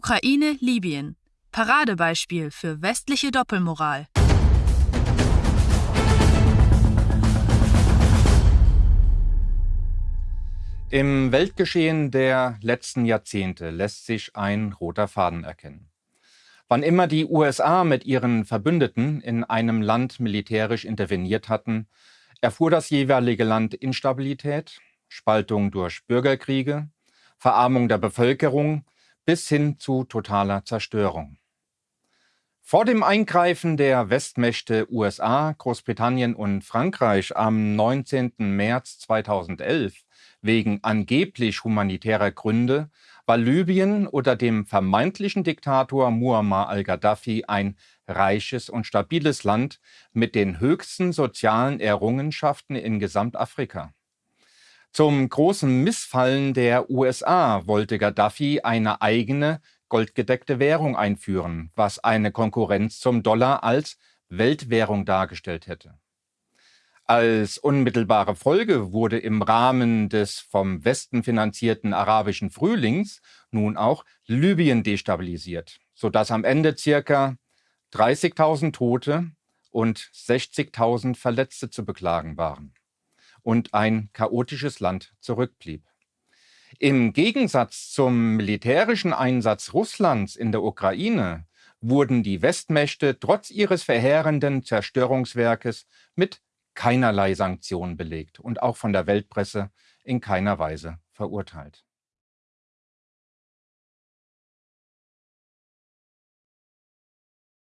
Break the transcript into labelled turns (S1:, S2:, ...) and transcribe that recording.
S1: Ukraine, Libyen. Paradebeispiel für westliche Doppelmoral.
S2: Im Weltgeschehen der letzten Jahrzehnte lässt sich ein roter Faden erkennen. Wann immer die USA mit ihren Verbündeten in einem Land militärisch interveniert hatten, erfuhr das jeweilige Land Instabilität, Spaltung durch Bürgerkriege, Verarmung der Bevölkerung bis hin zu totaler Zerstörung. Vor dem Eingreifen der Westmächte USA, Großbritannien und Frankreich am 19. März 2011 wegen angeblich humanitärer Gründe war Libyen unter dem vermeintlichen Diktator Muammar al-Gaddafi ein reiches und stabiles Land mit den höchsten sozialen Errungenschaften in Gesamtafrika. Zum großen Missfallen der USA wollte Gaddafi eine eigene, goldgedeckte Währung einführen, was eine Konkurrenz zum Dollar als Weltwährung dargestellt hätte. Als unmittelbare Folge wurde im Rahmen des vom Westen finanzierten arabischen Frühlings nun auch Libyen destabilisiert, sodass am Ende circa 30.000 Tote und 60.000 Verletzte zu beklagen waren und ein chaotisches Land zurückblieb. Im Gegensatz zum militärischen Einsatz Russlands in der Ukraine wurden die Westmächte trotz ihres verheerenden Zerstörungswerkes mit keinerlei Sanktionen belegt und auch von der Weltpresse in keiner Weise verurteilt.